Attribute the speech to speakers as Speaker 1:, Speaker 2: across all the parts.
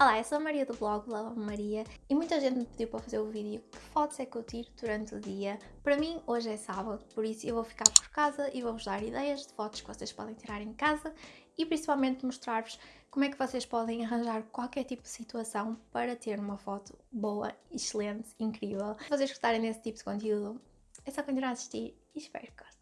Speaker 1: Olá, eu sou a Maria do blog Lava Maria e muita gente me pediu para fazer o vídeo que fotos é que eu tiro durante o dia. Para mim, hoje é sábado, por isso eu vou ficar por casa e vou-vos dar ideias de fotos que vocês podem tirar em casa e principalmente mostrar-vos como é que vocês podem arranjar qualquer tipo de situação para ter uma foto boa, excelente, incrível. Se vocês gostarem desse tipo de conteúdo, é só continuar a assistir e espero que gostem.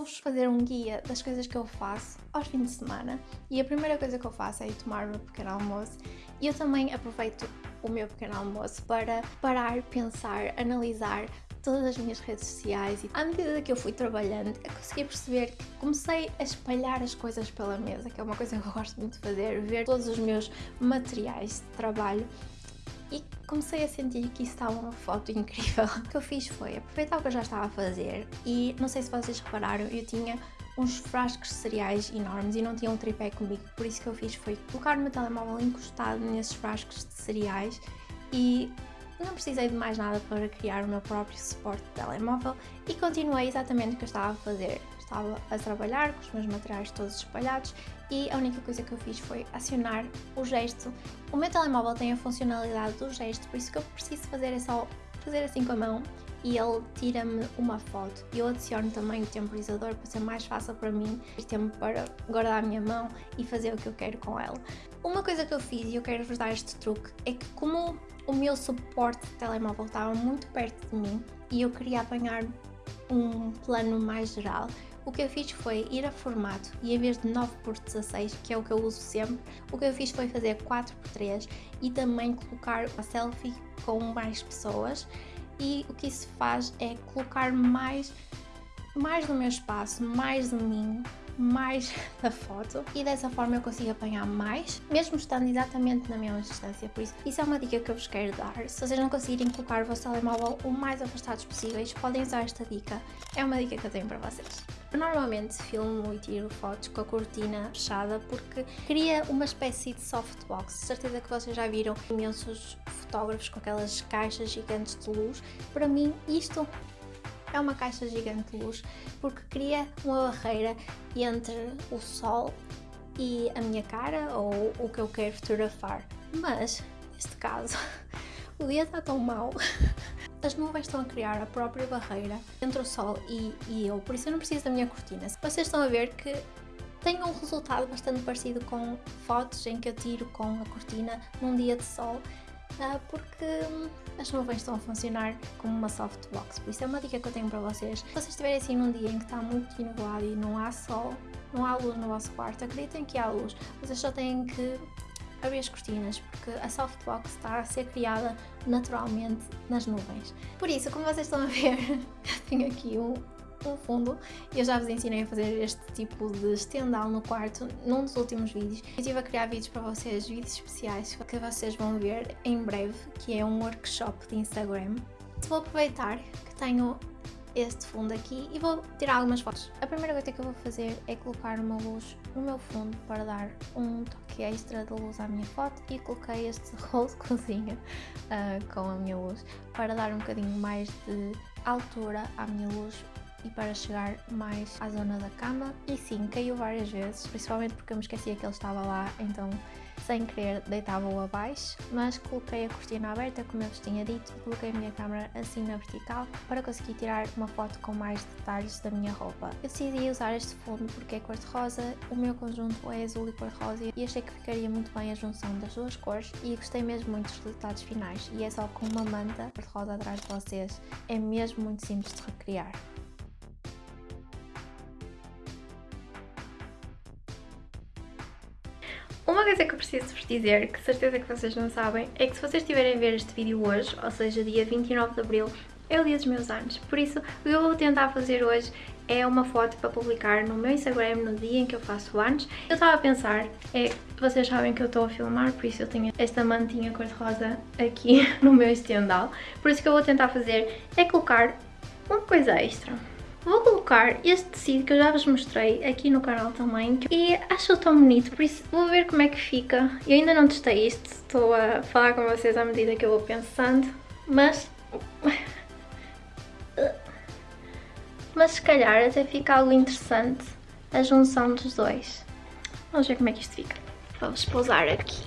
Speaker 1: Vou-vos fazer um guia das coisas que eu faço aos fins de semana. E a primeira coisa que eu faço é ir tomar o meu pequeno almoço. E eu também aproveito o meu pequeno almoço para parar, pensar, analisar todas as minhas redes sociais. E à medida que eu fui trabalhando eu consegui perceber que comecei a espalhar as coisas pela mesa, que é uma coisa que eu gosto muito de fazer, ver todos os meus materiais de trabalho e comecei a sentir que isso estava uma foto incrível. O que eu fiz foi aproveitar o que eu já estava a fazer e não sei se vocês repararam, eu tinha uns frascos de cereais enormes e não tinha um tripé comigo, por isso que eu fiz foi colocar o meu telemóvel encostado nesses frascos de cereais e não precisei de mais nada para criar o meu próprio suporte de telemóvel e continuei exatamente o que eu estava a fazer estava a trabalhar com os meus materiais todos espalhados e a única coisa que eu fiz foi acionar o gesto. O meu telemóvel tem a funcionalidade do gesto, por isso que eu preciso fazer é só fazer assim com a mão e ele tira-me uma foto. Eu adiciono também o temporizador para ser mais fácil para mim ter tempo para guardar a minha mão e fazer o que eu quero com ela. Uma coisa que eu fiz e eu quero vos dar este truque é que como o meu suporte de telemóvel estava muito perto de mim e eu queria apanhar um plano mais geral, o que eu fiz foi ir a formato e em vez de 9 por 16, que é o que eu uso sempre, o que eu fiz foi fazer 4 por 3 e também colocar a selfie com mais pessoas e o que isso faz é colocar mais, mais do meu espaço, mais de mim, mais da foto e dessa forma eu consigo apanhar mais, mesmo estando exatamente na mesma distância, por isso isso é uma dica que eu vos quero dar. Se vocês não conseguirem colocar o vosso telemóvel o mais afastados possíveis, podem usar esta dica, é uma dica que eu tenho para vocês. Eu normalmente filmo e tiro fotos com a cortina fechada porque cria uma espécie de softbox. Certeza que vocês já viram imensos fotógrafos com aquelas caixas gigantes de luz. Para mim isto é uma caixa gigante de luz porque cria uma barreira entre o sol e a minha cara ou o que eu quero fotografar. Mas, neste caso, o dia está tão mau, as nuvens estão a criar a própria barreira entre o sol e, e eu, por isso eu não preciso da minha cortina. Vocês estão a ver que tem um resultado bastante parecido com fotos em que eu tiro com a cortina num dia de sol porque hum, as nuvens estão a funcionar como uma softbox, por isso é uma dica que eu tenho para vocês. Se vocês estiverem assim num dia em que está muito nublado e não há sol, não há luz no vosso quarto, acreditem que há luz, vocês só têm que abrir as cortinas, porque a softbox está a ser criada naturalmente nas nuvens. Por isso, como vocês estão a ver, tenho aqui um, um fundo. Eu já vos ensinei a fazer este tipo de estendal no quarto num dos últimos vídeos. Eu estive a criar vídeos para vocês, vídeos especiais que vocês vão ver em breve, que é um workshop de Instagram. Vou aproveitar que tenho este fundo aqui e vou tirar algumas fotos. A primeira coisa que eu vou fazer é colocar uma luz no meu fundo para dar um toque extra de luz à minha foto e coloquei este rolo de cozinha uh, com a minha luz para dar um bocadinho mais de altura à minha luz e para chegar mais à zona da cama. E sim, caiu várias vezes, principalmente porque eu me esquecia que ele estava lá, então sem querer deitava-o abaixo, mas coloquei a cortina aberta, como eu vos tinha dito, e coloquei a minha câmera assim na vertical para conseguir tirar uma foto com mais detalhes da minha roupa. Eu decidi usar este fundo porque é cor-de-rosa, o meu conjunto é azul e cor-de-rosa e achei que ficaria muito bem a junção das duas cores e gostei mesmo muito dos resultados finais e é só com uma manta cor-de-rosa atrás de vocês, é mesmo muito simples de recriar. Preciso vos dizer, que certeza que vocês não sabem, é que se vocês estiverem a ver este vídeo hoje, ou seja, dia 29 de Abril, é o dia dos meus anos. Por isso, o que eu vou tentar fazer hoje é uma foto para publicar no meu Instagram no dia em que eu faço anos. Eu estava a pensar, é, vocês sabem que eu estou a filmar, por isso eu tenho esta mantinha cor-de-rosa aqui no meu estendal. Por isso que eu vou tentar fazer é colocar uma coisa extra. Vou colocar este tecido que eu já vos mostrei aqui no canal também e acho tão bonito, por isso vou ver como é que fica. Eu ainda não testei isto, estou a falar com vocês à medida que eu vou pensando, mas... Mas se calhar até fica algo interessante a junção dos dois. Vamos ver como é que isto fica. Vamos pousar aqui.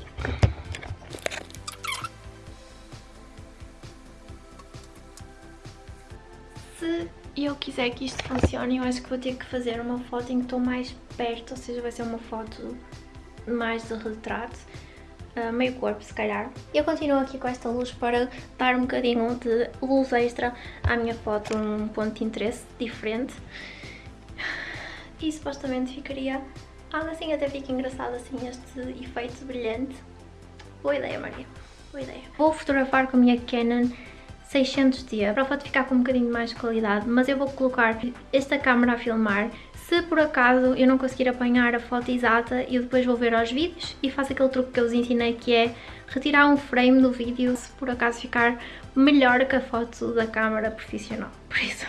Speaker 1: Se eu quiser que isto funcione, eu acho que vou ter que fazer uma foto em que estou mais perto, ou seja, vai ser uma foto mais de retrato, uh, meio corpo se calhar. Eu continuo aqui com esta luz para dar um bocadinho de luz extra à minha foto, um ponto de interesse diferente. E supostamente ficaria algo assim, até fica engraçado assim este efeito brilhante. Boa ideia Maria, boa ideia. Vou fotografar com a minha Canon 600D para a foto ficar com um bocadinho mais de qualidade, mas eu vou colocar esta câmera a filmar. Se por acaso eu não conseguir apanhar a foto exata, eu depois vou ver aos vídeos e faço aquele truque que eu vos ensinei que é retirar um frame do vídeo se por acaso ficar melhor que a foto da câmera profissional. Por isso,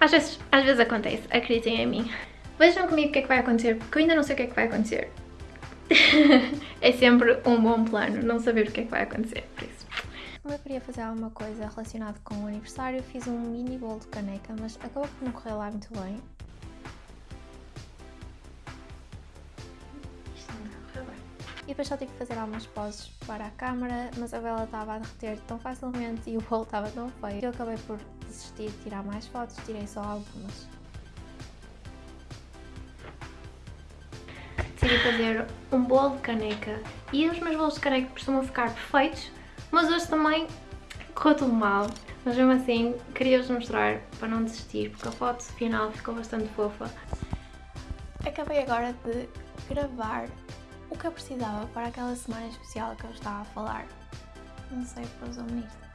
Speaker 1: às vezes, às vezes acontece, acreditem em mim. Vejam comigo o que é que vai acontecer, porque eu ainda não sei o que é que vai acontecer. é sempre um bom plano não saber o que é que vai acontecer, por isso. Como eu queria fazer alguma coisa relacionada com o aniversário, fiz um mini bolo de caneca, mas acabou por não correr lá muito bem. Isto não bem. E depois só tive que fazer algumas poses para a câmera, mas a vela estava a derreter tão facilmente e o bolo estava tão feio que eu acabei por desistir de tirar mais fotos, tirei só algumas. Decidi fazer um bolo de caneca e os meus bolos de caneca costumam ficar perfeitos mas hoje também correu tudo mal. Mas mesmo assim, queria-vos mostrar para não desistir, porque a foto final ficou bastante fofa. Acabei agora de gravar o que eu precisava para aquela semana especial que eu estava a falar. Não sei para usar isto.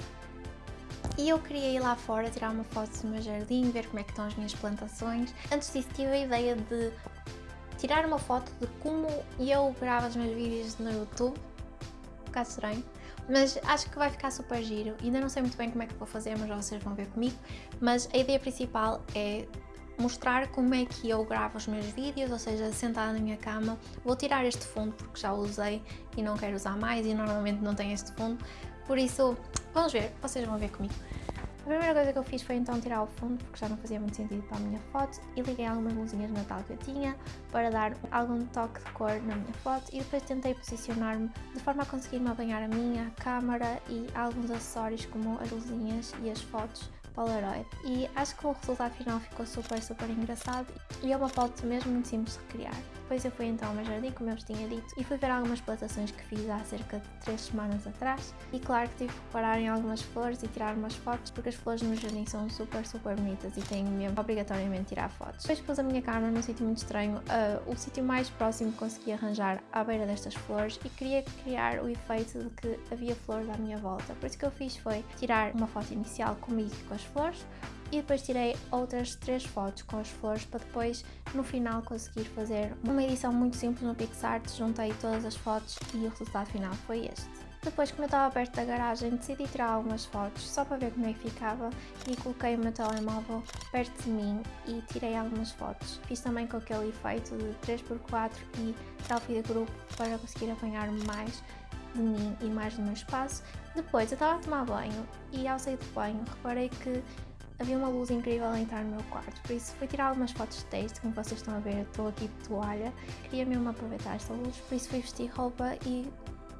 Speaker 1: E eu queria ir lá fora tirar uma foto do meu jardim, ver como é que estão as minhas plantações. Antes disso tive a ideia de tirar uma foto de como eu gravo os meus vídeos no YouTube. Um bocado estranho mas acho que vai ficar super giro. Ainda não sei muito bem como é que vou fazer, mas vocês vão ver comigo. Mas a ideia principal é mostrar como é que eu gravo os meus vídeos, ou seja, sentada na minha cama. Vou tirar este fundo porque já o usei e não quero usar mais e normalmente não tenho este fundo. Por isso, vamos ver, vocês vão ver comigo. A primeira coisa que eu fiz foi então tirar o fundo, porque já não fazia muito sentido para a minha foto, e liguei algumas luzinhas de Natal que eu tinha para dar algum toque de cor na minha foto e depois tentei posicionar-me de forma a conseguir-me apanhar a minha câmara e alguns acessórios como as luzinhas e as fotos Polaroid e acho que o resultado final ficou super super engraçado e é uma foto mesmo muito simples de recriar. Depois eu fui então ao meu jardim, como eu vos tinha dito, e fui ver algumas plantações que fiz há cerca de 3 semanas atrás e claro que tive que parar em algumas flores e tirar umas fotos porque as flores no jardim são super super bonitas e tenho mesmo obrigatoriamente tirar fotos. Depois pus a minha câmera num sítio muito estranho, uh, o sítio mais próximo que consegui arranjar à beira destas flores e queria criar o efeito de que havia flores à minha volta. Por isso que eu fiz foi tirar uma foto inicial comigo com as flores e depois tirei outras três fotos com as flores para depois no final conseguir fazer uma edição muito simples no PixArt, juntei todas as fotos e o resultado final foi este. Depois, como eu estava perto da garagem, decidi tirar algumas fotos só para ver como é que ficava e coloquei o meu telemóvel perto de mim e tirei algumas fotos. Fiz também com aquele efeito de 3x4 e selfie de grupo para conseguir apanhar mais de mim e mais do meu espaço. Depois eu estava a tomar banho e ao sair do banho reparei que havia uma luz incrível a entrar no meu quarto, por isso fui tirar algumas fotos de texto, como vocês estão a ver, estou aqui de toalha, queria mesmo aproveitar esta luz, por isso fui vestir roupa e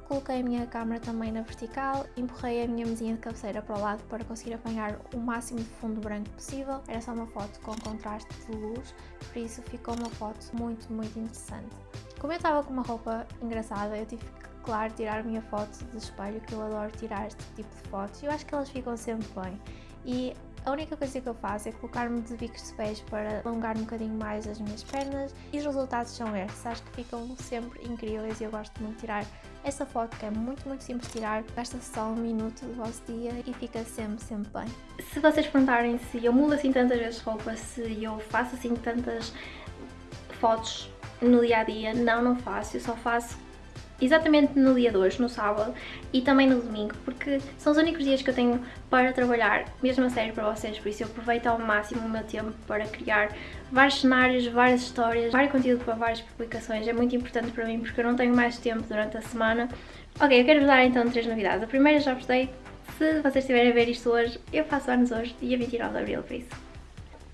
Speaker 1: coloquei a minha câmera também na vertical, empurrei a minha mesinha de cabeceira para o lado para conseguir apanhar o máximo de fundo branco possível, era só uma foto com contraste de luz, por isso ficou uma foto muito, muito interessante. Como eu estava com uma roupa engraçada, eu tive que, claro, tirar a minha foto de espelho, que eu adoro tirar este tipo de fotos, eu acho que elas ficam sempre bem. E a única coisa que eu faço é colocar-me de bicos de pés para alongar um bocadinho mais as minhas pernas e os resultados são estes. Acho que ficam sempre incríveis e eu gosto muito de tirar essa foto que é muito, muito simples tirar. Gasta só um minuto do vosso dia e fica sempre, sempre bem. Se vocês perguntarem se eu mudo assim tantas vezes roupa, se eu faço assim tantas fotos no dia a dia, não, não faço. Eu só faço exatamente no dia de hoje, no sábado e também no domingo, porque são os únicos dias que eu tenho para trabalhar, mesmo a sério para vocês, por isso eu aproveito ao máximo o meu tempo para criar vários cenários, várias histórias, vários conteúdo para várias publicações, é muito importante para mim porque eu não tenho mais tempo durante a semana. Ok, eu quero-vos dar então três novidades. A primeira já vos dei, se vocês estiverem a ver isto hoje, eu faço anos hoje, dia 29 de Abril, por isso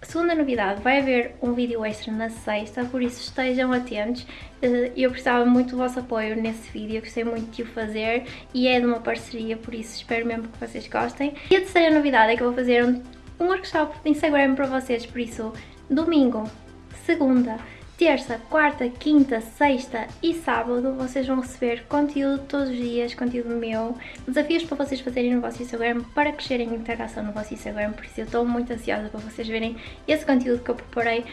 Speaker 1: Segunda novidade, vai haver um vídeo extra na sexta, por isso estejam atentos. Eh, eu precisava muito do vosso apoio nesse vídeo, gostei muito de o fazer e é de uma parceria, por isso espero mesmo que vocês gostem. E a terceira novidade é que eu vou fazer um, workshop de Instagram para vocês, por isso domingo, segunda, terça, quarta, quinta, sexta e sábado vocês vão receber conteúdo todos os dias, conteúdo meu, desafios para vocês fazerem no vosso Instagram para crescerem a interação no vosso Instagram, por isso eu estou muito ansiosa para vocês verem esse conteúdo que eu preparei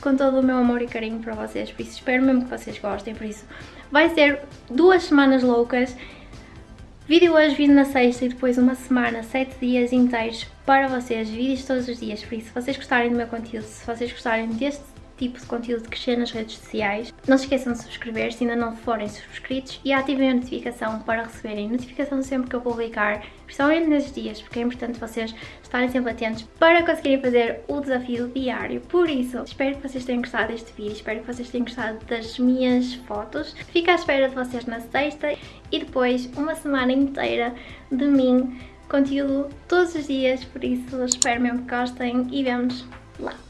Speaker 1: com todo o meu amor e carinho para vocês, por isso espero mesmo que vocês gostem, por isso vai ser duas semanas loucas, Vídeo hoje, vídeo na sexta e depois uma semana, sete dias inteiros para vocês, vídeos todos os dias, por isso se vocês gostarem do meu conteúdo, se vocês gostarem deste tipo de conteúdo que crescer nas redes sociais. Não se esqueçam de subscrever se ainda não forem subscritos e ativem a notificação para receberem notificação sempre que eu publicar, principalmente nesses dias, porque é importante vocês estarem sempre atentos para conseguirem fazer o desafio diário. Por isso, espero que vocês tenham gostado deste vídeo, espero que vocês tenham gostado das minhas fotos. Fico à espera de vocês na sexta e depois uma semana inteira de mim, conteúdo todos os dias, por isso espero mesmo que gostem e vemos lá.